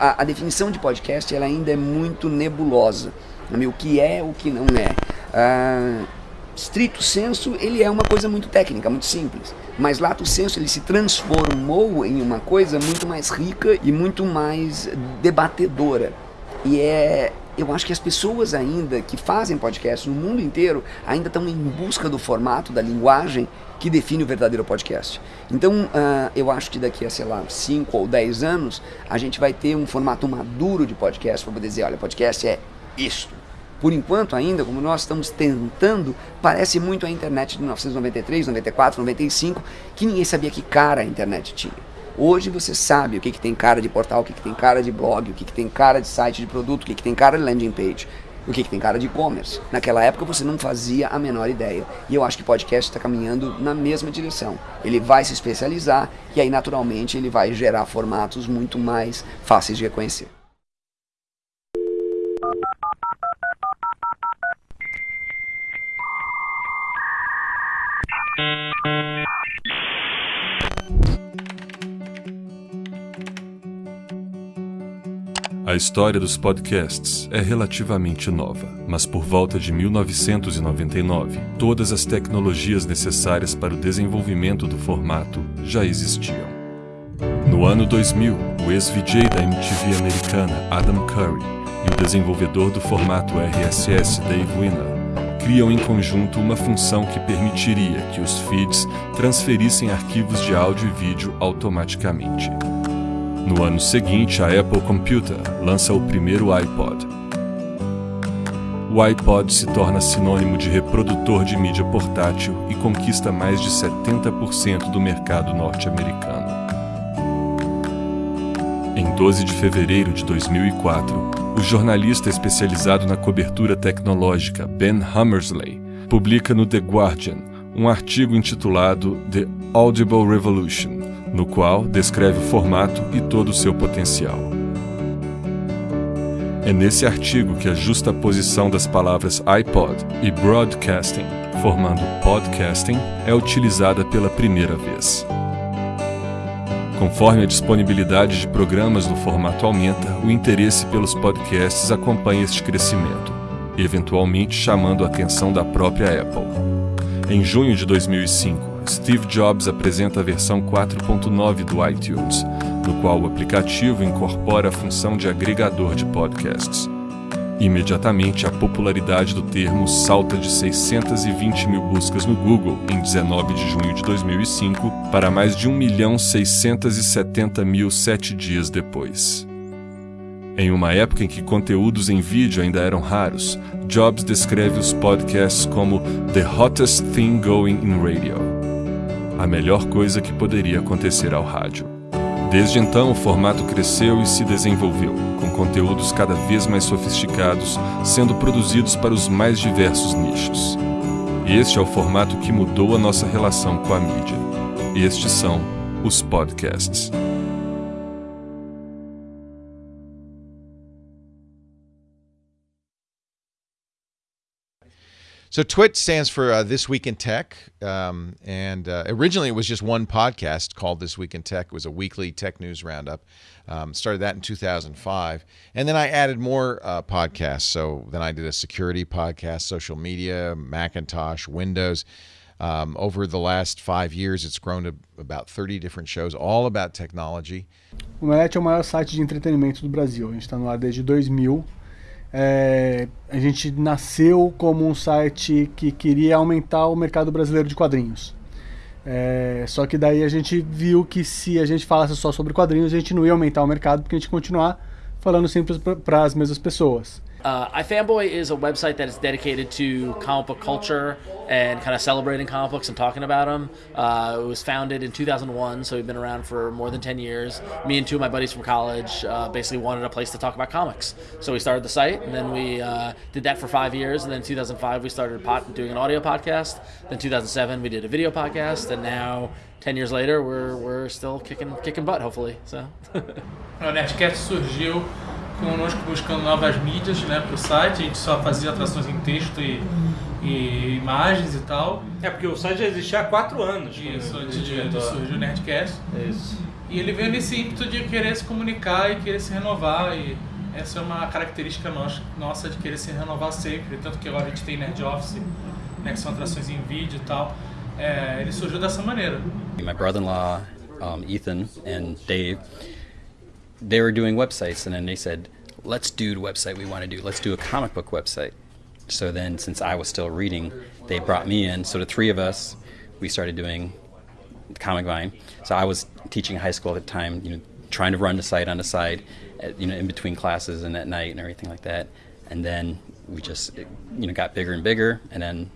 A, a definição de podcast ela ainda é muito nebulosa. O que é, o que não é. Ah, strito senso, ele é uma coisa muito técnica, muito simples. Mas lato senso, ele se transformou em uma coisa muito mais rica e muito mais debatedora. E é, eu acho que as pessoas ainda que fazem podcast no mundo inteiro ainda estão em busca do formato, da linguagem que define o verdadeiro podcast. Então, uh, eu acho que daqui a, sei lá, 5 ou 10 anos, a gente vai ter um formato maduro de podcast para poder dizer, olha, podcast é isto. Por enquanto ainda, como nós estamos tentando, parece muito a internet de 1993, 94, 95, que ninguém sabia que cara a internet tinha. Hoje você sabe o que, que tem cara de portal, o que, que tem cara de blog, o que, que tem cara de site de produto, o que, que tem cara de landing page, o que, que tem cara de e-commerce. Naquela época você não fazia a menor ideia. E eu acho que o podcast está caminhando na mesma direção. Ele vai se especializar e aí naturalmente ele vai gerar formatos muito mais fáceis de reconhecer. A história dos podcasts é relativamente nova, mas por volta de 1999, todas as tecnologias necessárias para o desenvolvimento do formato já existiam. No ano 2000, o ex-VJ da MTV americana Adam Curry e o desenvolvedor do formato RSS Dave Winner criam em conjunto uma função que permitiria que os feeds transferissem arquivos de áudio e vídeo automaticamente. No ano seguinte, a Apple Computer lança o primeiro iPod. O iPod se torna sinônimo de reprodutor de mídia portátil e conquista mais de 70% do mercado norte-americano. Em 12 de fevereiro de 2004, o jornalista especializado na cobertura tecnológica Ben Hammersley publica no The Guardian um artigo intitulado The Audible Revolution, no qual descreve o formato e todo o seu potencial. É nesse artigo que a justa posição das palavras iPod e broadcasting, formando podcasting, é utilizada pela primeira vez. Conforme a disponibilidade de programas no formato aumenta, o interesse pelos podcasts acompanha este crescimento, eventualmente chamando a atenção da própria Apple. Em junho de 2005, Steve Jobs apresenta a versão 4.9 do iTunes, no qual o aplicativo incorpora a função de agregador de podcasts. Imediatamente, a popularidade do termo salta de 620 mil buscas no Google em 19 de junho de 2005 para mais de 1 milhão 670 mil sete dias depois. Em uma época em que conteúdos em vídeo ainda eram raros, Jobs descreve os podcasts como the hottest thing going in radio a melhor coisa que poderia acontecer ao rádio. Desde então, o formato cresceu e se desenvolveu, com conteúdos cada vez mais sofisticados sendo produzidos para os mais diversos nichos. Este é o formato que mudou a nossa relação com a mídia. Estes são os podcasts. So TWIT stands for uh, This Week in Tech, um, and uh, originally it was just one podcast called This Week in Tech. It was a weekly tech news roundup. Um, started that in 2005, and then I added more uh, podcasts. So then I did a security podcast, social media, Macintosh, Windows. Um, over the last five years, it's grown to about 30 different shows, all about technology. O Omelete é o maior site de entretenimento do Brasil. A gente está no ar desde 2000. É, a gente nasceu como um site que queria aumentar o mercado brasileiro de quadrinhos. É, só que daí a gente viu que se a gente falasse só sobre quadrinhos, a gente não ia aumentar o mercado, porque a gente continuar falando sempre para as mesmas pessoas. Uh, iFanboy is a website that is dedicated to comic book culture and kind of celebrating comic books and talking about them. Uh, it was founded in 2001, so we've been around for more than 10 years. Me and two of my buddies from college uh, basically wanted a place to talk about comics. So we started the site, and then we uh, did that for five years. And then 2005, we started pot- doing an audio podcast. Then 2007, we did a video podcast. And now, 10 years later, we're, we're still kicking, kicking butt, hopefully. So. Nerdcast surgiu conosco buscando novas mídias né, para o site. A gente só fazia atrações em texto e, e imagens e tal. É, porque o site já existia há quatro anos. Isso, antes de, de surgir o Nerdcast. Isso. E ele veio nesse ímpeto de querer se comunicar e querer se renovar. E essa é uma característica nossa de querer se renovar sempre. Tanto que agora a gente tem Nerd Office, né, que são atrações em vídeo e tal. É, ele surgiu dessa maneira. My brother-in-law, um, Ethan and Dave, they were doing websites, and then they said, "Let's do the website we want to do. Let's do a comic book website." So then, since I was still reading, they brought me in. So the three of us, we started doing Comic Vine. So I was teaching high school at the time, you know, trying to run the site on the side, at, you know, in between classes and at night and everything like that. And then we just, you know, got bigger and bigger. And then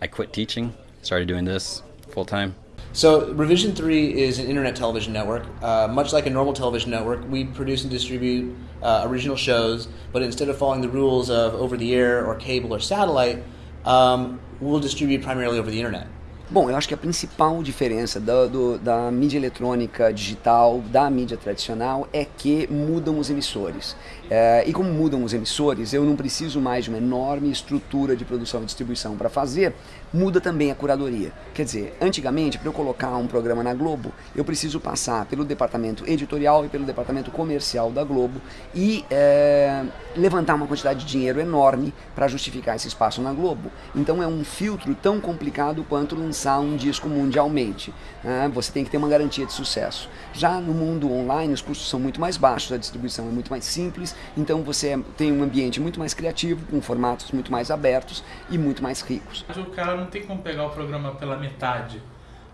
I quit teaching, started doing this full time. So, Revision 3 is an internet television network. Uh, much like a normal television network, we produce and distribute uh, original shows, but instead of following the rules of over the air or cable or satellite, um, we'll distribute primarily over the internet. Bom, eu acho que a principal diferença do, do, da mídia eletrônica digital, da mídia tradicional, é que mudam os emissores. É, e como mudam os emissores, eu não preciso mais de uma enorme estrutura de produção e distribuição para fazer, muda também a curadoria. Quer dizer, antigamente, para eu colocar um programa na Globo, eu preciso passar pelo departamento editorial e pelo departamento comercial da Globo e é, levantar uma quantidade de dinheiro enorme para justificar esse espaço na Globo. Então é um filtro tão complicado quanto lançar um disco mundialmente. Né? Você tem que ter uma garantia de sucesso. Já no mundo online, os custos são muito mais baixos, a distribuição é muito mais simples então você tem um ambiente muito mais criativo, com formatos muito mais abertos e muito mais ricos. O cara não tem como pegar o programa pela metade.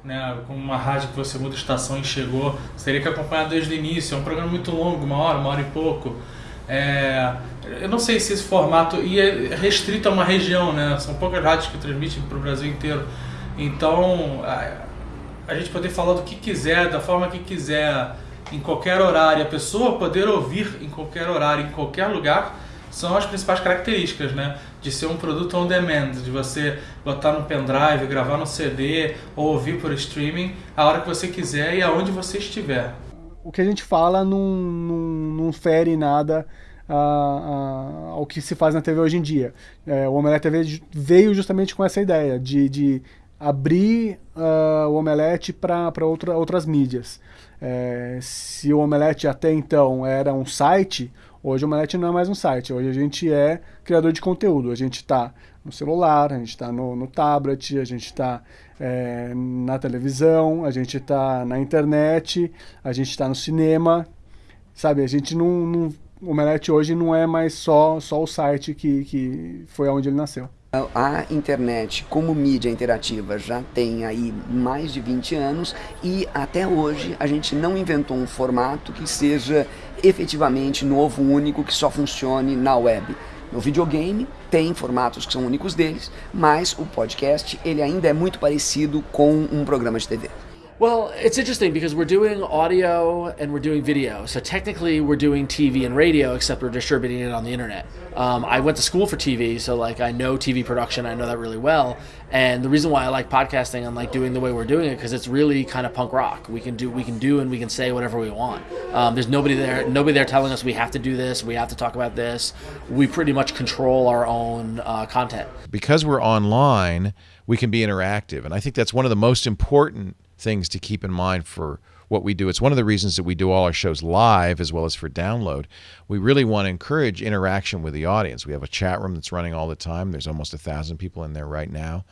Né, com uma rádio que você muda a estação e chegou, você teria que acompanhar desde o início. É um programa muito longo, uma hora, uma hora e pouco. É, eu não sei se esse formato e é restrito a uma região, né? São poucas rádios que transmitem para o Brasil inteiro. Então, a, a gente poder falar do que quiser, da forma que quiser, em qualquer horário, a pessoa poder ouvir em qualquer horário, em qualquer lugar, são as principais características, né? De ser um produto on demand, de você botar no pendrive, gravar no CD ou ouvir por streaming a hora que você quiser e aonde você estiver. O que a gente fala não, não, não fere nada a, a, ao que se faz na TV hoje em dia. É, o Omelete TV veio justamente com essa ideia de, de abrir uh, o Omelete para outra, outras mídias. É, se o Omelete até então era um site, hoje o Omelete não é mais um site. Hoje a gente é criador de conteúdo. A gente está no celular, a gente está no, no, tablet, a gente está é, na televisão, a gente está na internet, a gente está no cinema. Sabe, a gente não, não. O Omelete hoje não é mais só, só o site que, que foi onde ele nasceu. A internet como mídia interativa já tem aí mais de 20 anos e até hoje a gente não inventou um formato que seja efetivamente novo, único, que só funcione na web. No videogame tem formatos que são únicos deles, mas o podcast ele ainda é muito parecido com um programa de TV. Well, it's interesting because we're doing audio and we're doing video. So technically, we're doing TV and radio, except we're distributing it on the internet. Um, I went to school for TV, so like I know TV production. I know that really well. And the reason why I like podcasting and like doing the way we're doing it because it's really kind of punk rock. We can do, we can do, and we can say whatever we want. Um, there's nobody there, nobody there telling us we have to do this, we have to talk about this. We pretty much control our own uh, content. Because we're online, we can be interactive, and I think that's one of the most important things to keep in mind for what we do. It's one of the reasons that we do all our shows live as well as for download. We really want to encourage interaction with the audience. We have a chat room that's running all the time. There's almost a thousand people in there right now.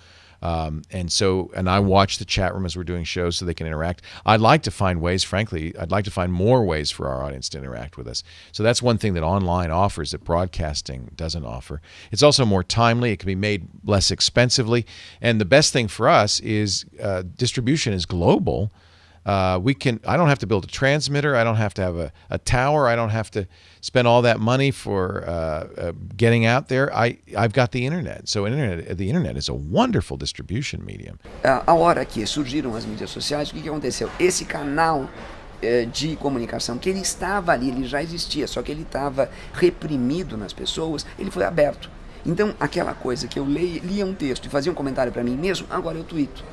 Um, and so, and I watch the chat room as we're doing shows so they can interact. I'd like to find ways, frankly, I'd like to find more ways for our audience to interact with us. So that's one thing that online offers that broadcasting doesn't offer. It's also more timely, it can be made less expensively. And the best thing for us is uh, distribution is global. Uh, we can. I don't have to build a transmitter. I don't have to have a, a tower. I don't have to spend all that money for uh, uh, getting out there. I I've got the internet. So internet, the internet is a wonderful distribution medium. A hora que surgiram as mídias sociais, o que, que aconteceu? Esse canal eh, de comunicação que ele estava ali, ele já existia, só que ele estava reprimido nas pessoas, ele foi aberto. Então, aquela coisa que eu leia, lia um texto e fazia um comentário para mim mesmo, agora eu tuito.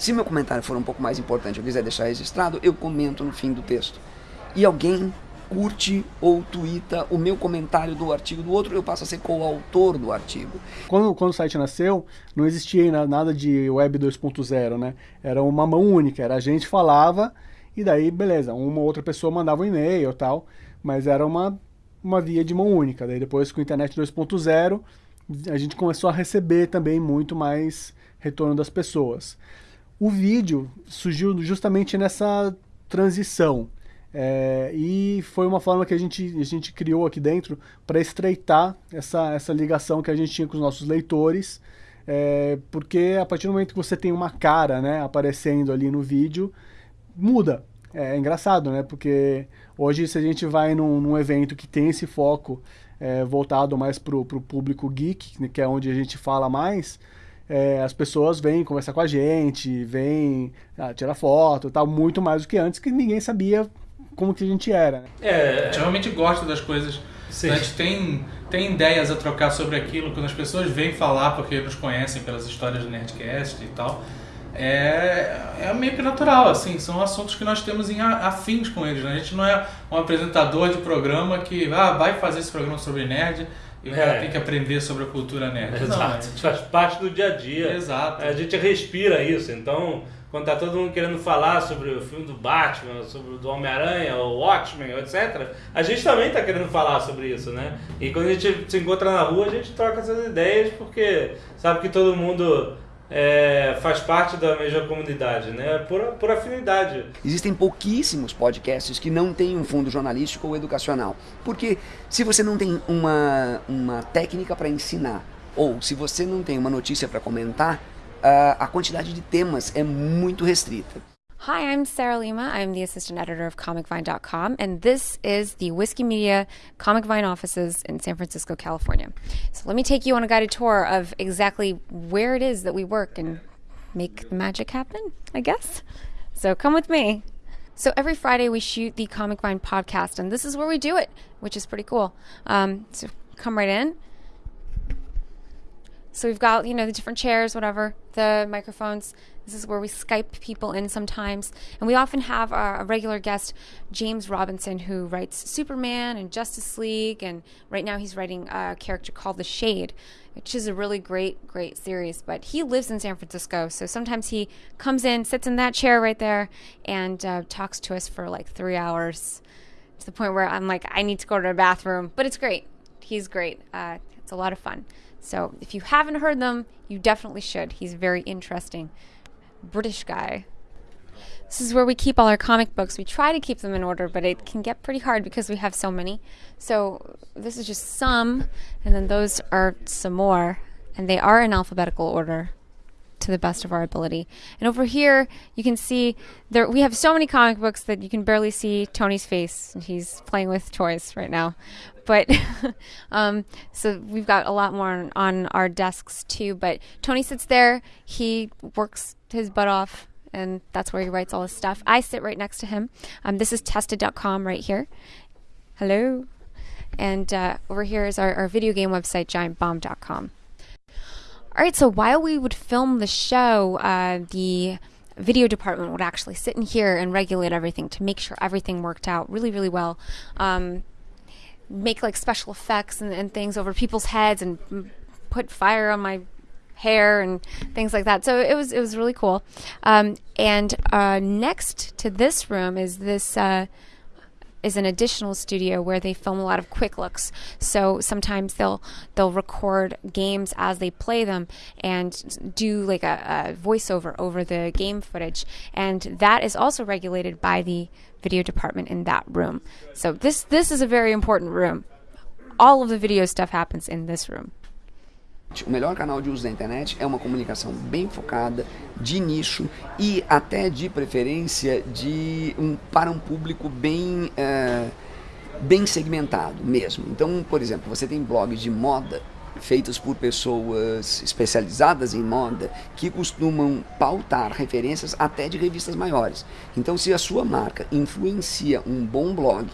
Se meu comentário for um pouco mais importante, eu quiser deixar registrado, eu comento no fim do texto. E alguém curte ou twitta o meu comentário do artigo do outro, eu passo a ser coautor do artigo. Quando, quando o site nasceu, não existia nada de Web 2.0, né? Era uma mão única, era a gente falava e daí, beleza, uma outra pessoa mandava um e-mail e tal, mas era uma, uma via de mão única. Daí depois com a internet 2.0, a gente começou a receber também muito mais retorno das pessoas. O vídeo surgiu justamente nessa transição. É, e foi uma forma que a gente, a gente criou aqui dentro para estreitar essa, essa ligação que a gente tinha com os nossos leitores, é, porque a partir do momento que você tem uma cara né, aparecendo ali no vídeo, muda. É, é engraçado, né? Porque hoje, se a gente vai num, num evento que tem esse foco é, voltado mais para o público geek, né, que é onde a gente fala mais, é, as pessoas vêm conversar com a gente, vêm ah, tirar foto tal, muito mais do que antes, que ninguém sabia como que a gente era. Né? É, a gente realmente gosta das coisas. Sim. A gente tem, tem ideias a trocar sobre aquilo, quando as pessoas vêm falar porque nos conhecem pelas histórias do Nerdcast e tal é, é meio que natural, assim, são assuntos que nós temos em afins com eles. Né? A gente não é um apresentador de programa que ah, vai fazer esse programa sobre nerd e o cara é. tem que aprender sobre a cultura nerd. Exato, não, é... faz parte do dia a dia. Exato. A gente respira isso, então quando tá todo mundo querendo falar sobre o filme do Batman, sobre o do Homem-Aranha, o Watchmen, etc., a gente também tá querendo falar sobre isso, né? E quando a gente se encontra na rua, a gente troca essas ideias, porque sabe que todo mundo é, faz parte da mesma comunidade, né? Por, por afinidade. Existem pouquíssimos podcasts que não têm um fundo jornalístico ou educacional. Porque se você não tem uma, uma técnica para ensinar, ou se você não tem uma notícia para comentar, a quantidade de temas é muito restrita. Hi, I'm Sarah Lima. I'm the assistant editor of ComicVine.com, and this is the Whiskey Media Comic Vine offices in San Francisco, California. So let me take you on a guided tour of exactly where it is that we work and make the magic happen, I guess. So come with me. So every Friday we shoot the Comic Vine podcast, and this is where we do it, which is pretty cool. Um, so come right in. So we've got, you know, the different chairs, whatever, the microphones. This is where we Skype people in sometimes. And we often have a, a regular guest, James Robinson, who writes Superman and Justice League. And right now he's writing a character called The Shade, which is a really great, great series. But he lives in San Francisco. So sometimes he comes in, sits in that chair right there, and uh, talks to us for like three hours to the point where I'm like, I need to go to the bathroom. But it's great. He's great. Uh, it's a lot of fun. So if you haven't heard them, you definitely should. He's very interesting. British guy. This is where we keep all our comic books. We try to keep them in order, but it can get pretty hard because we have so many. So this is just some, and then those are some more, and they are in alphabetical order to the best of our ability. And over here, you can see there we have so many comic books that you can barely see Tony's face. He's playing with toys right now. But um, so we've got a lot more on, on our desks too. But Tony sits there. He works his butt off and that's where he writes all his stuff. I sit right next to him. Um, this is tested.com right here. Hello. And uh, over here is our, our video game website, giantbomb.com. All right, so while we would film the show, uh, the video department would actually sit in here and regulate everything to make sure everything worked out really, really well. Um, make like special effects and, and things over people's heads and put fire on my hair and things like that. So it was it was really cool. Um, and uh, next to this room is this uh, is an additional studio where they film a lot of quick looks. So sometimes they'll they'll record games as they play them and do like a, a voiceover over the game footage, and that is also regulated by the video department in that room. So this this is a very important room. All of the video stuff happens in this room. O melhor canal de uso da internet é uma comunicação bem focada, de nicho e até de preferência de um, para um público bem, é, bem segmentado mesmo. Então, por exemplo, você tem blogs de moda feitos por pessoas especializadas em moda que costumam pautar referências até de revistas maiores. Então, se a sua marca influencia um bom blog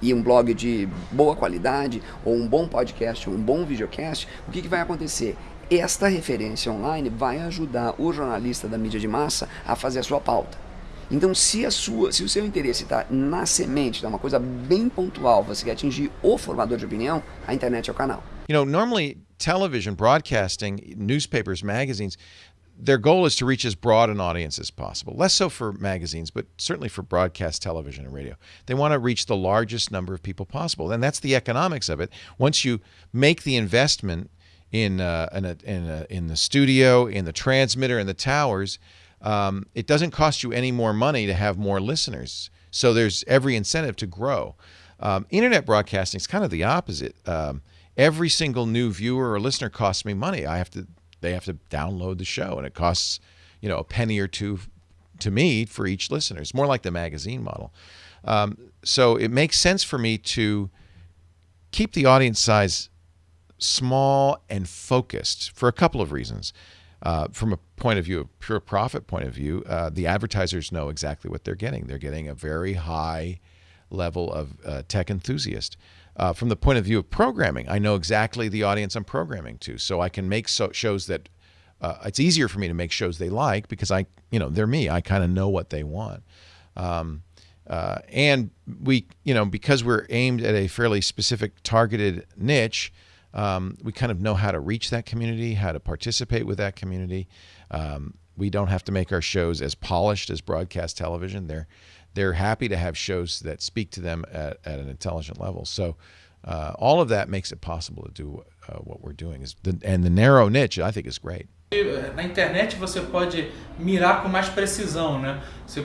e um blog de boa qualidade, ou um bom podcast, ou um bom videocast, o que, que vai acontecer? Esta referência online vai ajudar o jornalista da mídia de massa a fazer a sua pauta. Então, se, a sua, se o seu interesse está na semente, é uma coisa bem pontual, você quer atingir o formador de opinião, a internet é o canal. You know, normally television, broadcasting, newspapers, magazines, their goal is to reach as broad an audience as possible. Less so for magazines, but certainly for broadcast television and radio. They want to reach the largest number of people possible, and that's the economics of it. Once you make the investment in uh, in, a, in, a, in the studio, in the transmitter, in the towers, um, it doesn't cost you any more money to have more listeners. So there's every incentive to grow. Um, internet broadcasting is kind of the opposite. Um, every single new viewer or listener costs me money. I have to they have to download the show, and it costs you know a penny or two to me for each listener. It's more like the magazine model. Um, so it makes sense for me to keep the audience size small and focused for a couple of reasons. Uh, from a point of view, a pure profit point of view, uh, the advertisers know exactly what they're getting. They're getting a very high level of uh, tech enthusiast. Uh, from the point of view of programming, I know exactly the audience I'm programming to, so I can make so- shows that uh, it's easier for me to make shows they like because I, you know, they're me. I kind of know what they want. Um, uh, and we, you know, because we're aimed at a fairly specific targeted niche, um, we kind of know how to reach that community, how to participate with that community. Um, we don't have to make our shows as polished as broadcast television. They're they're happy to have shows that speak to them at, at an intelligent level. So uh, all of that makes it possible to do uh, what we're doing. Is the, and the narrow niche, I think, is great. Na internet você pode mirar com mais precisão, né? Você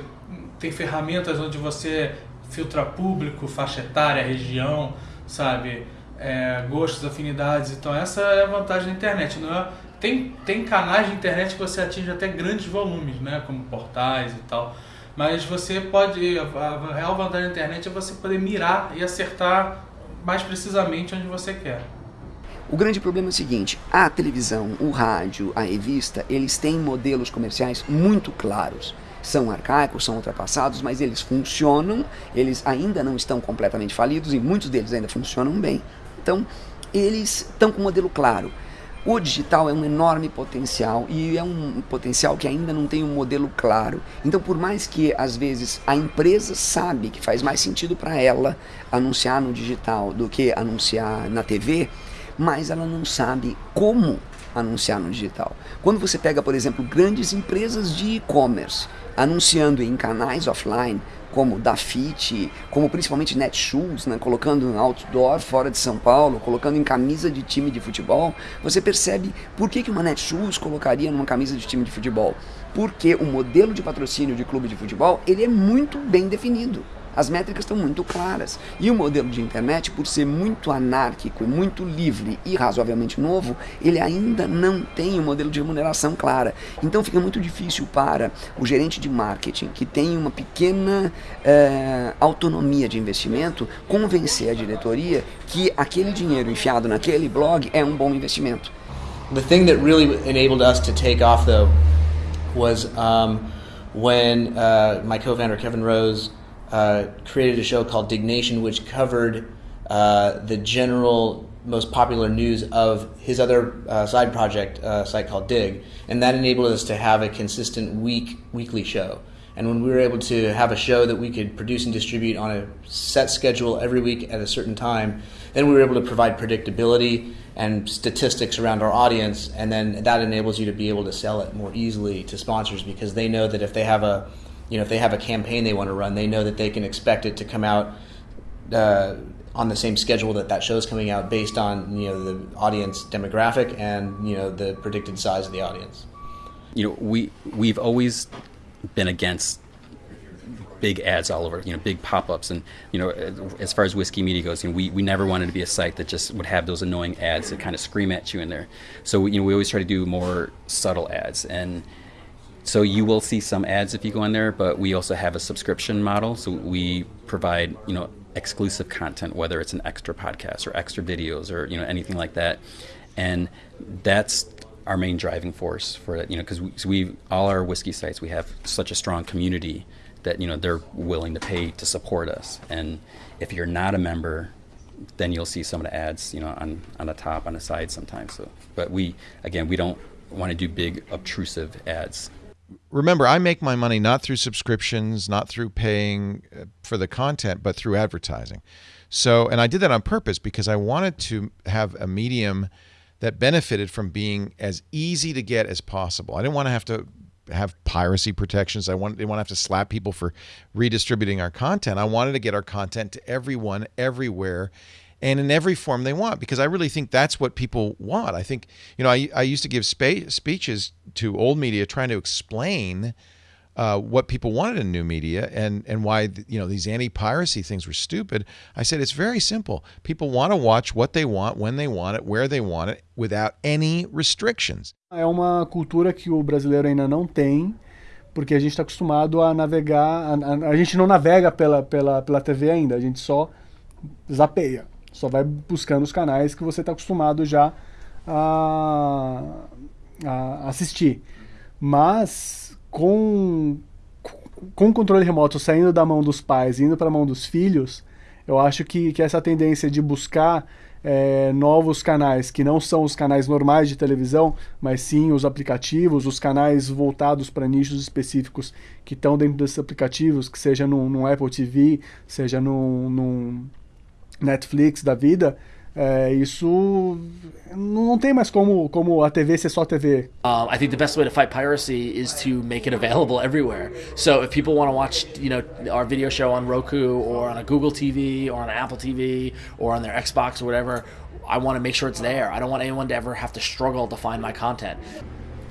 tem ferramentas onde você filtra público, faixa etária, região, sabe? É, gostos, afinidades. Então essa é a vantagem da internet. Não é? tem, tem canais de internet que você atinge até grandes volumes, né? Como portais e tal. Mas você pode. A real vantagem da internet é você poder mirar e acertar mais precisamente onde você quer. O grande problema é o seguinte: a televisão, o rádio, a revista, eles têm modelos comerciais muito claros. São arcaicos, são ultrapassados, mas eles funcionam, eles ainda não estão completamente falidos e muitos deles ainda funcionam bem. Então, eles estão com um modelo claro. O digital é um enorme potencial e é um potencial que ainda não tem um modelo claro. Então, por mais que às vezes a empresa sabe que faz mais sentido para ela anunciar no digital do que anunciar na TV, mas ela não sabe como anunciar no digital. Quando você pega, por exemplo, grandes empresas de e-commerce anunciando em canais offline, como Dafit, como principalmente Netshoes, né, colocando outdoor fora de São Paulo, colocando em camisa de time de futebol, você percebe por que, que uma Netshoes colocaria numa camisa de time de futebol. Porque o modelo de patrocínio de clube de futebol ele é muito bem definido. As métricas estão muito claras. E o modelo de internet, por ser muito anárquico, muito livre e razoavelmente novo, ele ainda não tem um modelo de remuneração clara. Então fica muito difícil para o gerente de marketing, que tem uma pequena eh, autonomia de investimento, convencer a diretoria que aquele dinheiro enfiado naquele blog é um bom investimento. The thing that really enabled us to take off, though, was um, when uh, my co-founder Kevin Rose uh, created a show called Diggnation, which covered uh, the general most popular news of his other uh, side project uh, site called Digg, and that enabled us to have a consistent week weekly show. And when we were able to have a show that we could produce and distribute on a set schedule every week at a certain time, then we were able to provide predictability and statistics around our audience, and then that enables you to be able to sell it more easily to sponsors because they know that if they have a you know, if they have a campaign they want to run, they know that they can expect it to come out uh, on the same schedule that that show is coming out based on you know the audience demographic and you know the predicted size of the audience. You know, we we've always been against big ads all over, you know, big pop-ups, and you know, as far as whiskey media goes, you know, we, we never wanted to be a site that just would have those annoying ads that kind of scream at you in there. So you know, we always try to do more subtle ads, and so you will see some ads if you go in there, but we also have a subscription model. So we provide, you know, exclusive content, whether it's an extra podcast or extra videos or you know anything like that, and that's our main driving force for it. You know, because we, so we all our whiskey sites we have such a strong community that you know they're willing to pay to support us, and if you're not a member, then you'll see some of the ads, you know, on on the top, on the side sometimes. So, but we again we don't want to do big obtrusive ads remember, I make my money not through subscriptions, not through paying uh, for the content, but through advertising. So, and I did that on purpose because I wanted to have a medium that benefited from being as easy to get as possible. I didn't want to have to have piracy protections. I want, didn't want to have to slap people for redistributing our content. I wanted to get our content to everyone, everywhere, and in every form they want because I really think that's what people want. I think, you know, I, I used to give speeches to old media trying to explain uh, what people wanted in new media and and why you know these anti-piracy things were stupid. I said it's very simple. People want to watch what they want, when they want it, where they want it, without any restrictions. É uma cultura que o brasileiro ainda não tem, porque a gente está acostumado a navegar. A, a, a, gente não navega pela, pela, pela TV ainda, a gente só zapeia, só vai buscando os canais que você está acostumado já a, a assistir. Mas com, com o controle remoto saindo da mão dos pais e indo para a mão dos filhos, eu acho que, que essa tendência de buscar é, novos canais que não são os canais normais de televisão, mas sim os aplicativos, os canais voltados para nichos específicos que estão dentro desses aplicativos, que seja no Apple TV, seja no, no Netflix da vida, É, isso não tem mais como, como a TV ser só TV. Um, I think the best way to fight piracy is to make it available everywhere. So if people want to watch, you know, our video show on Roku or on a Google TV or on an Apple TV or on their Xbox or whatever, I want to make sure it's there. I don't want anyone to ever have to struggle to find my content.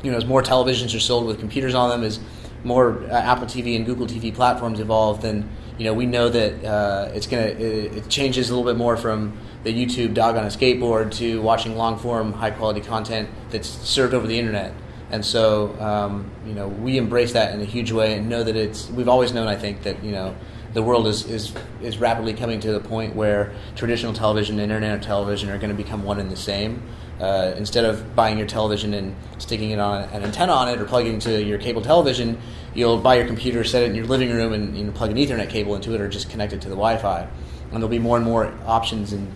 You know, as more televisions are sold with computers on them, as more uh, Apple TV and Google TV platforms evolve, then you know we know that uh, it's gonna it, it changes a little bit more from the YouTube dog on a skateboard to watching long form, high quality content that's served over the internet. And so, um, you know, we embrace that in a huge way and know that it's, we've always known, I think, that, you know, the world is, is, is rapidly coming to the point where traditional television and internet television are going to become one and the same. Uh, instead of buying your television and sticking it on an antenna on it or plugging into your cable television, you'll buy your computer, set it in your living room, and you know, plug an Ethernet cable into it or just connect it to the Wi-Fi. And there'll be more and more options and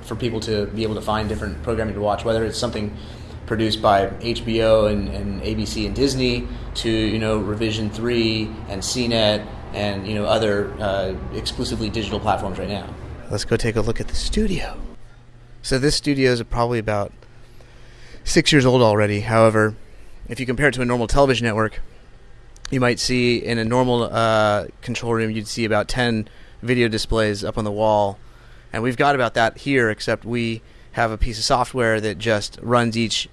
for people to be able to find different programming to watch, whether it's something produced by HBO and, and ABC and Disney to you know Revision Three and CNET and you know other uh, exclusively digital platforms right now. Let's go take a look at the studio. So this studio is probably about six years old already. However, if you compare it to a normal television network, you might see in a normal uh, control room you'd see about ten video displays up on the wall and we've got about that here, except we have a piece of software that just runs each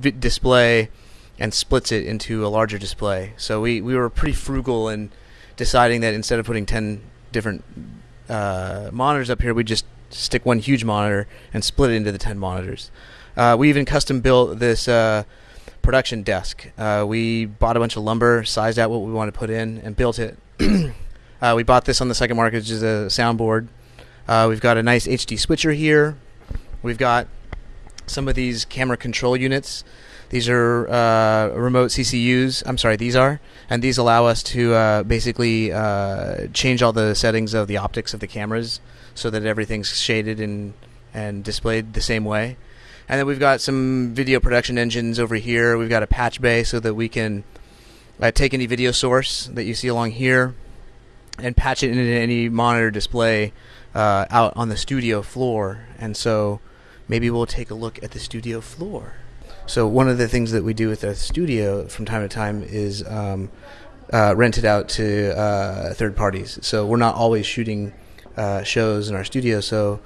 display and splits it into a larger display. So we, we were pretty frugal in deciding that instead of putting 10 different uh, monitors up here, we just stick one huge monitor and split it into the 10 monitors. Uh, we even custom built this uh, production desk. Uh, we bought a bunch of lumber, sized out what we wanted to put in, and built it. Uh, we bought this on the second market, which is a soundboard uh, we've got a nice HD switcher here. We've got some of these camera control units. These are uh, remote CCUs. I'm sorry, these are, and these allow us to uh, basically uh, change all the settings of the optics of the cameras so that everything's shaded and and displayed the same way. And then we've got some video production engines over here. We've got a patch bay so that we can uh, take any video source that you see along here and patch it into any monitor display uh, out on the studio floor, and so maybe we'll take a look at the studio floor. So one of the things that we do with the studio from time to time is um, uh, rent it out to uh, third parties. So we're not always shooting uh, shows in our studio. So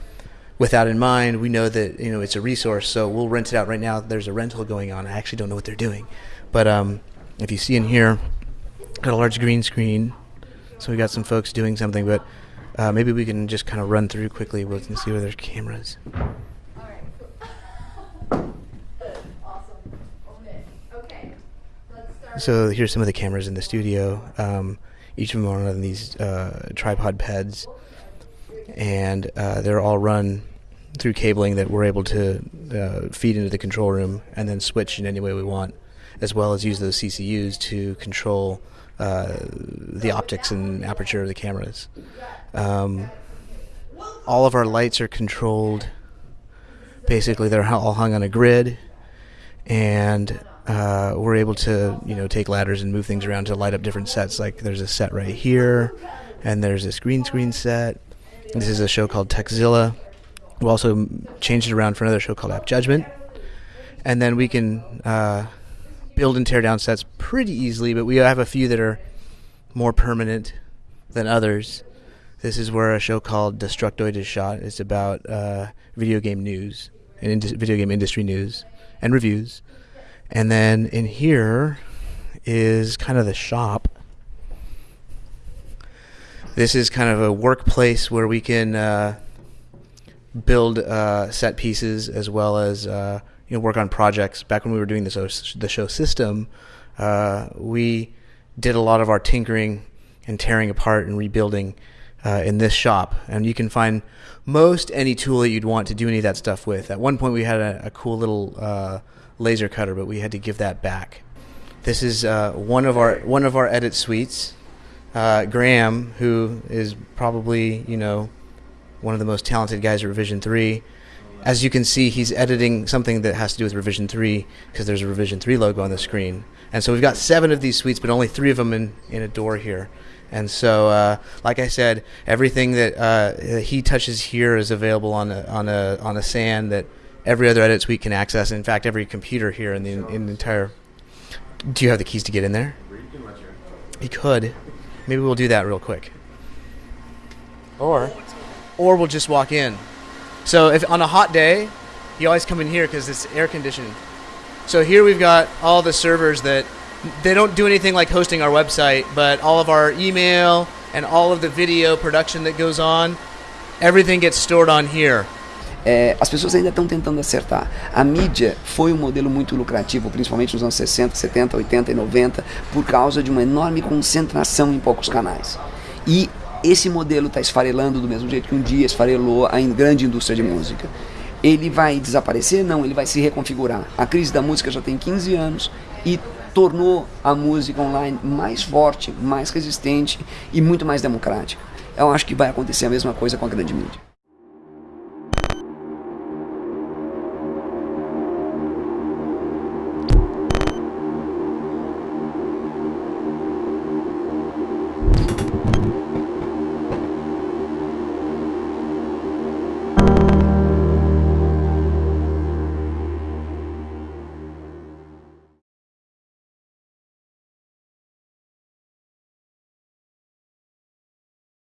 with that in mind, we know that you know it's a resource. So we'll rent it out right now. There's a rental going on. I actually don't know what they're doing, but um, if you see in here, got a large green screen. So we got some folks doing something, but uh, maybe we can just kind of run through quickly and see where there's cameras. So here's some of the cameras in the studio. Um, each of them are on these uh, tripod pads, and uh, they're all run through cabling that we're able to uh, feed into the control room and then switch in any way we want, as well as use those CCUs to control uh, the optics and aperture of the cameras. Um, all of our lights are controlled. Basically, they're all hung on a grid, and uh, we're able to, you know, take ladders and move things around to light up different sets. Like there's a set right here, and there's this green screen set. This is a show called Techzilla. We also change it around for another show called App Judgment. and then we can uh, build and tear down sets pretty easily. But we have a few that are more permanent than others. This is where a show called Destructoid is shot. It's about uh, video game news and ind- video game industry news and reviews. And then in here is kind of the shop. This is kind of a workplace where we can uh, build uh, set pieces as well as uh, you know work on projects. Back when we were doing the show, the show system, uh, we did a lot of our tinkering and tearing apart and rebuilding uh, in this shop. And you can find most any tool that you'd want to do any of that stuff with. At one point, we had a, a cool little uh, laser cutter, but we had to give that back. This is uh, one of our one of our edit suites. Graham, who is probably you know one of the most talented guys at Revision Three. As you can see, he's editing something that has to do with Revision 3 because there's a Revision 3 logo on the screen. And so we've got seven of these suites, but only three of them in, in a door here. And so, uh, like I said, everything that uh, he touches here is available on a, on a on a SAN that every other edit suite can access. In fact, every computer here in the, in the entire. Do you have the keys to get in there? You could. Maybe we'll do that real quick. Or, or we'll just walk in. So if on a hot day, you always come in here because it's air conditioned. So here we've got all the servers that they don't do anything like hosting our website, but all of our email and all of the video production that goes on, everything gets stored on here. É, as pessoas ainda estão tentando acertar. A mídia foi um modelo muito lucrativo, principalmente nos anos 60, 70, 80 e 90, por causa de uma enorme concentração em poucos canais. E esse modelo está esfarelando do mesmo jeito que um dia esfarelou a grande indústria de música. Ele vai desaparecer? Não, ele vai se reconfigurar. A crise da música já tem 15 anos e tornou a música online mais forte, mais resistente e muito mais democrática. Eu acho que vai acontecer a mesma coisa com a grande mídia.